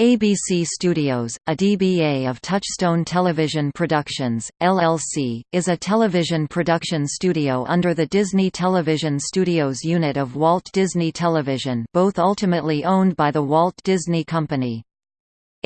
ABC Studios, a DBA of Touchstone Television Productions, LLC, is a television production studio under the Disney Television Studios unit of Walt Disney Television both ultimately owned by the Walt Disney Company.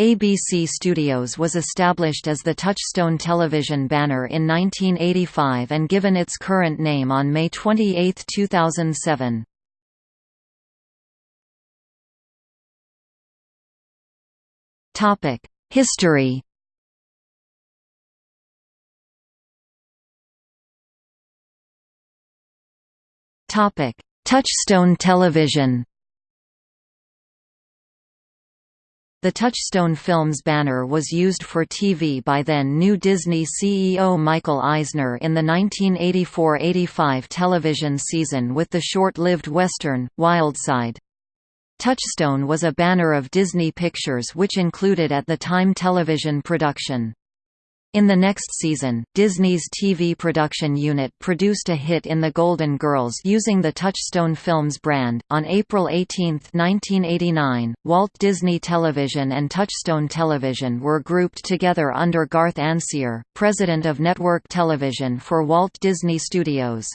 ABC Studios was established as the Touchstone Television banner in 1985 and given its current name on May 28, 2007. History. Topic: Touchstone Television. The Touchstone Films banner was used for TV by then New Disney CEO Michael Eisner in the 1984–85 television season with the short-lived western, Wildside. Touchstone was a banner of Disney Pictures which included at the time television production. In the next season, Disney's TV production unit produced a hit in The Golden Girls using the Touchstone Films brand. On April 18, 1989, Walt Disney Television and Touchstone Television were grouped together under Garth Ancier, president of Network Television for Walt Disney Studios.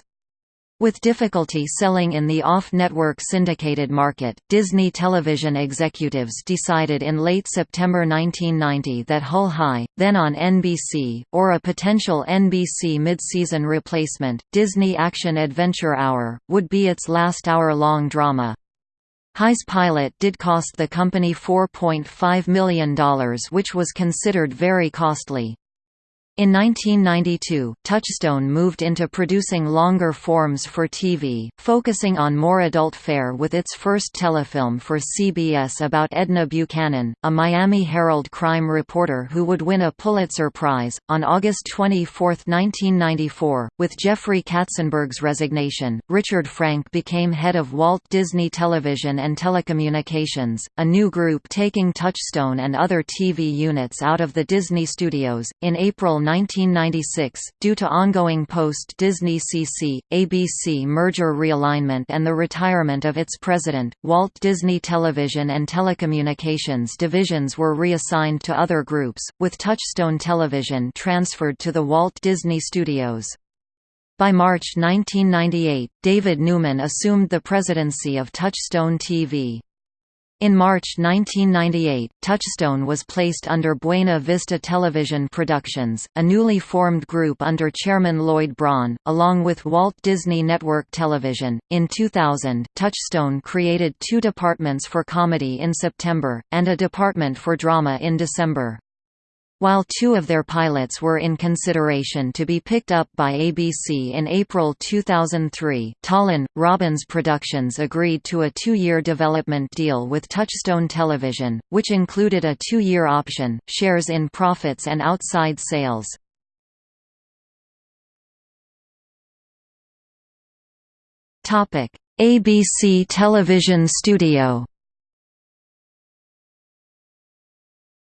With difficulty selling in the off-network syndicated market, Disney television executives decided in late September 1990 that Hull High, then on NBC, or a potential NBC mid-season replacement, Disney Action Adventure Hour, would be its last hour-long drama. High's pilot did cost the company $4.5 million which was considered very costly. In 1992, Touchstone moved into producing longer forms for TV, focusing on more adult fare with its first telefilm for CBS about Edna Buchanan, a Miami Herald crime reporter who would win a Pulitzer Prize. On August 24, 1994, with Jeffrey Katzenberg's resignation, Richard Frank became head of Walt Disney Television and Telecommunications, a new group taking Touchstone and other TV units out of the Disney studios. In April 1996, due to ongoing post-Disney CC, ABC merger realignment and the retirement of its president, Walt Disney Television and Telecommunications divisions were reassigned to other groups, with Touchstone Television transferred to the Walt Disney Studios. By March 1998, David Newman assumed the presidency of Touchstone TV. In March 1998, Touchstone was placed under Buena Vista Television Productions, a newly formed group under chairman Lloyd Braun, along with Walt Disney Network Television. In 2000, Touchstone created two departments for comedy in September, and a department for drama in December. While two of their pilots were in consideration to be picked up by ABC in April 2003, Tollin, Robbins Productions agreed to a two-year development deal with Touchstone Television, which included a two-year option, shares in profits and outside sales. ABC Television Studio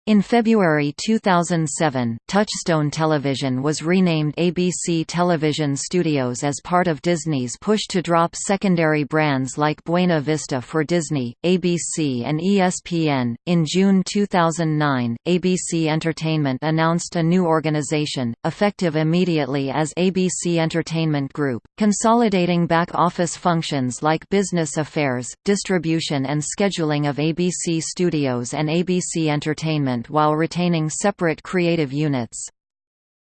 In February 2007, Touchstone Television was renamed ABC Television Studios as part of Disney's push to drop secondary brands like Buena Vista for Disney, ABC, and ESPN. In June 2009, ABC Entertainment announced a new organization, effective immediately as ABC Entertainment Group, consolidating back office functions like business affairs, distribution, and scheduling of ABC Studios and ABC Entertainment while retaining separate creative units.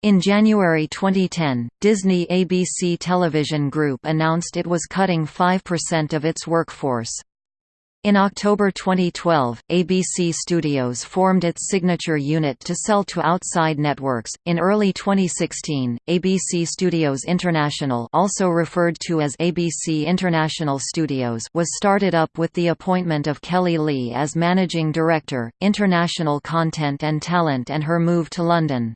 In January 2010, Disney ABC Television Group announced it was cutting 5% of its workforce. In October 2012, ABC Studios formed its signature unit to sell to outside networks. In early 2016, ABC Studios International, also referred to as ABC International Studios, was started up with the appointment of Kelly Lee as managing director, international content and talent and her move to London.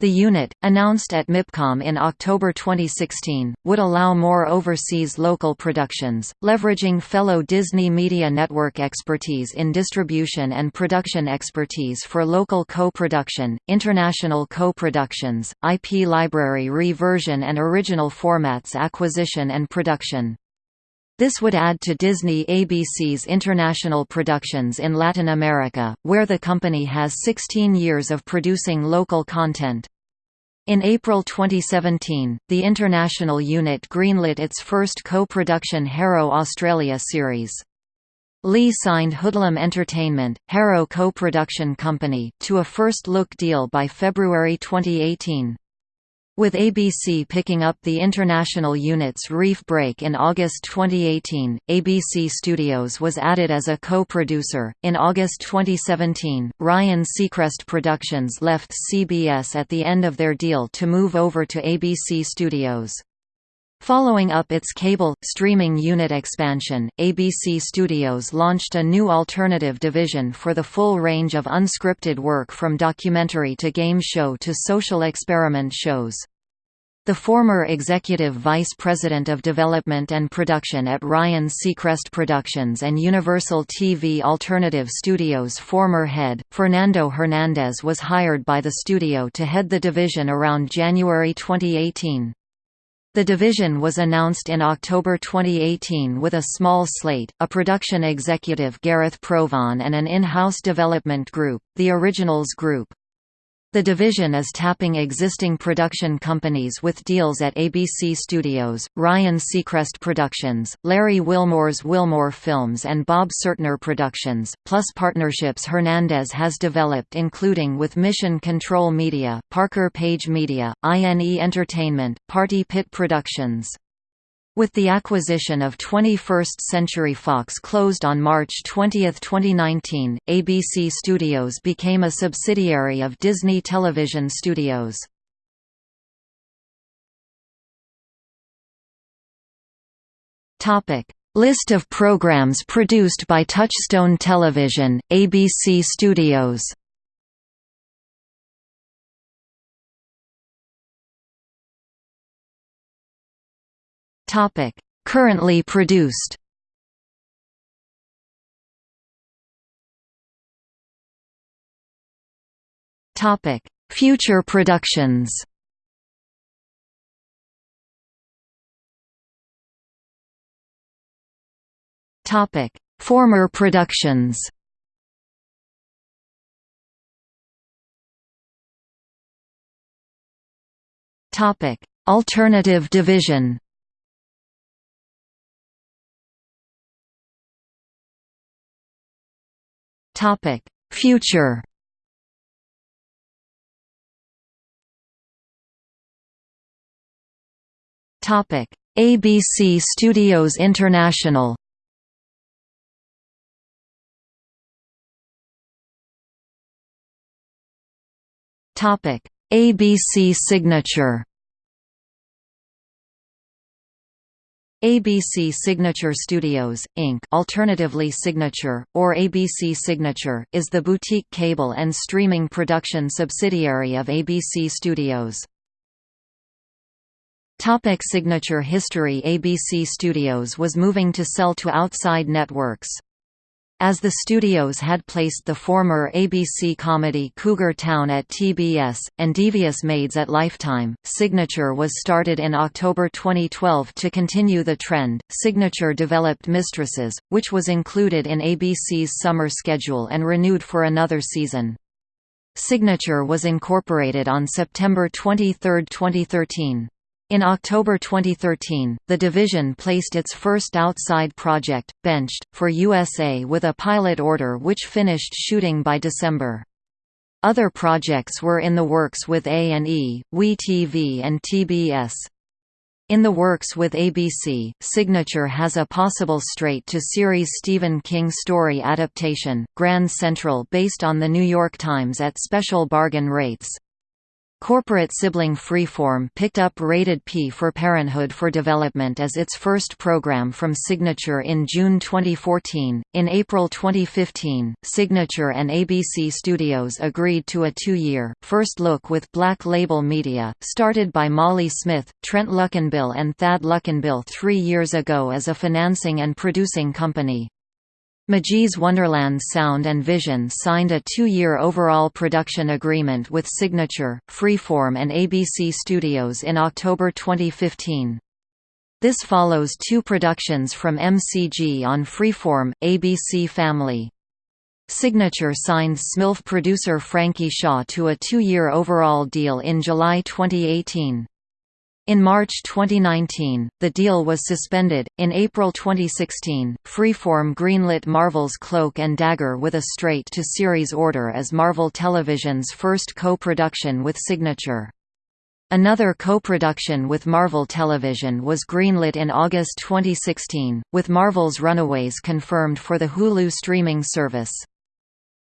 The unit, announced at MIPCOM in October 2016, would allow more overseas local productions, leveraging fellow Disney Media Network expertise in distribution and production expertise for local co-production, international co-productions, IP library reversion and original formats acquisition and production. This would add to Disney ABC's international productions in Latin America, where the company has 16 years of producing local content. In April 2017, the international unit greenlit its first co-production Harrow Australia series. Lee signed Hoodlum Entertainment, Harrow co-production company, to a first-look deal by February 2018. With ABC picking up the international unit's Reef Break in August 2018, ABC Studios was added as a co-producer. In August 2017, Ryan Seacrest Productions left CBS at the end of their deal to move over to ABC Studios. Following up its cable, streaming unit expansion, ABC Studios launched a new alternative division for the full range of unscripted work from documentary to game show to social experiment shows. The former executive vice president of development and production at Ryan Seacrest Productions and Universal TV Alternative Studios former head, Fernando Hernandez was hired by the studio to head the division around January 2018. The division was announced in October 2018 with a small slate, a production executive Gareth Provan and an in-house development group, the Originals Group. The division is tapping existing production companies with deals at ABC Studios, Ryan Seacrest Productions, Larry Wilmore's Wilmore Films and Bob Sertner Productions, plus partnerships Hernandez has developed including with Mission Control Media, Parker Page Media, INE Entertainment, Party Pit Productions. With the acquisition of 21st Century Fox closed on March 20, 2019, ABC Studios became a subsidiary of Disney Television Studios. List of programs produced by Touchstone Television, ABC Studios Topic: Currently produced. Topic: Future productions. Topic: Former productions. Topic: Alternative division. Topic: Future. Topic: ABC Studios International. Topic: ABC Signature. ABC Signature Studios, Inc. alternatively Signature, or ABC Signature, is the boutique cable and streaming production subsidiary of ABC Studios. Topic Signature history ABC Studios was moving to sell to outside networks. As the studios had placed the former ABC comedy Cougar Town at TBS, and Devious Maids at Lifetime, Signature was started in October 2012 to continue the trend. Signature developed Mistresses, which was included in ABC's summer schedule and renewed for another season. Signature was incorporated on September 23, 2013. In October 2013, the division placed its first outside project, Benched, for USA with a pilot order which finished shooting by December. Other projects were in the works with A&E, WE and TBS. In the works with ABC, Signature has a possible straight-to-series Stephen King story adaptation, Grand Central based on The New York Times at special bargain rates. Corporate sibling Freeform picked up Rated P for Parenthood for Development as its first program from Signature in June 2014. In April 2015, Signature and ABC Studios agreed to a two year, first look with Black Label Media, started by Molly Smith, Trent Luckinbill, and Thad Luckinbill three years ago as a financing and producing company. McG's Wonderland Sound and Vision signed a two-year overall production agreement with Signature, Freeform and ABC Studios in October 2015. This follows two productions from MCG on Freeform, ABC Family. Signature signed SMILF producer Frankie Shaw to a two-year overall deal in July 2018. In March 2019, the deal was suspended. In April 2016, Freeform greenlit Marvel's Cloak and Dagger with a straight-to-series order as Marvel Television's first co-production with Signature. Another co-production with Marvel Television was greenlit in August 2016, with Marvel's Runaways confirmed for the Hulu streaming service.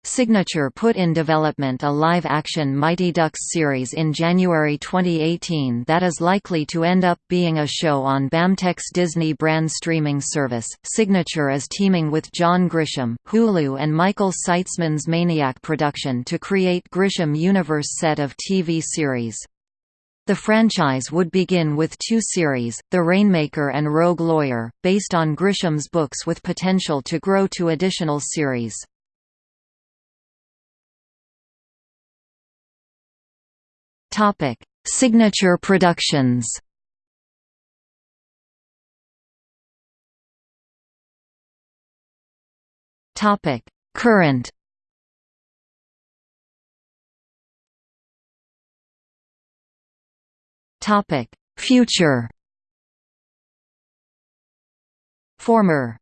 Signature put in development a live-action Mighty Ducks series in January 2018 that is likely to end up being a show on BAMTech's Disney brand streaming service. Signature is teaming with John Grisham, Hulu and Michael Seitzman's Maniac production to create Grisham Universe set of TV series. The franchise would begin with two series, The Rainmaker and Rogue Lawyer, based on Grisham's books with potential to grow to additional series. Topic: Signature Productions. Topic: Current. Topic: Future. Former